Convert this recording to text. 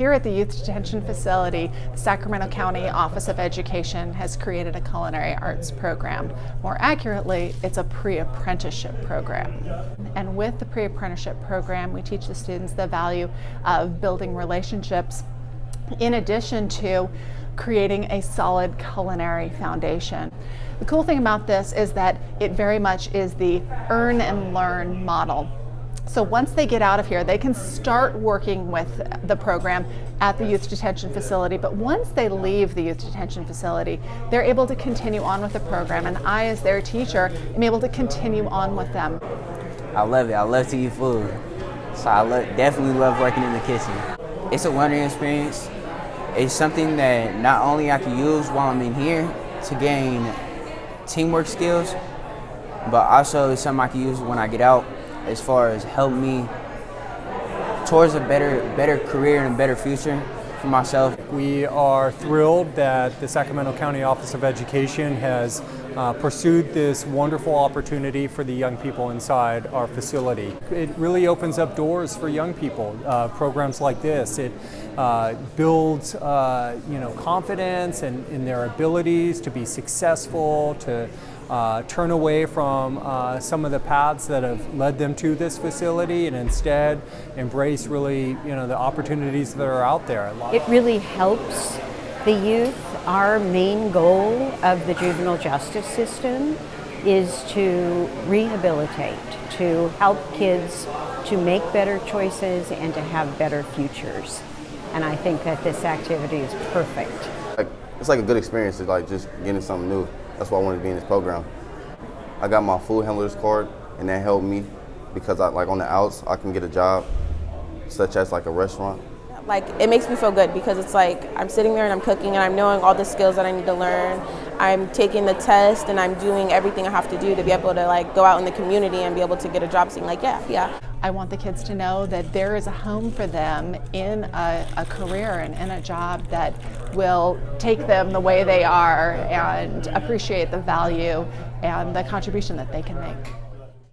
Here at the Youth Detention Facility, the Sacramento County Office of Education has created a culinary arts program. More accurately, it's a pre-apprenticeship program. And with the pre-apprenticeship program, we teach the students the value of building relationships in addition to creating a solid culinary foundation. The cool thing about this is that it very much is the earn and learn model. So once they get out of here, they can start working with the program at the youth detention facility. But once they leave the youth detention facility, they're able to continue on with the program. And I, as their teacher, am able to continue on with them. I love it. I love to eat food. So I lo definitely love working in the kitchen. It's a learning experience. It's something that not only I can use while I'm in here to gain teamwork skills, but also it's something I can use when I get out as far as help me towards a better, better career and a better future for myself. We are thrilled that the Sacramento County Office of Education has uh, pursued this wonderful opportunity for the young people inside our facility. It really opens up doors for young people, uh, programs like this. It uh, builds uh, you know, confidence and in, in their abilities to be successful, to uh, turn away from uh, some of the paths that have led them to this facility and instead embrace really you know the opportunities that are out there. It really helps the youth. Our main goal of the juvenile justice system is to rehabilitate, to help kids to make better choices and to have better futures. And I think that this activity is perfect. It's like a good experience to like just getting something new. That's why I wanted to be in this program. I got my food handler's card, and that helped me because I like on the outs I can get a job, such as like a restaurant. Like it makes me feel good because it's like I'm sitting there and I'm cooking and I'm knowing all the skills that I need to learn. I'm taking the test and I'm doing everything I have to do to be able to like go out in the community and be able to get a job. Seeing like, yeah, yeah. I want the kids to know that there is a home for them in a, a, career and in a job that will take them the way they are and appreciate the value and the contribution that they can make.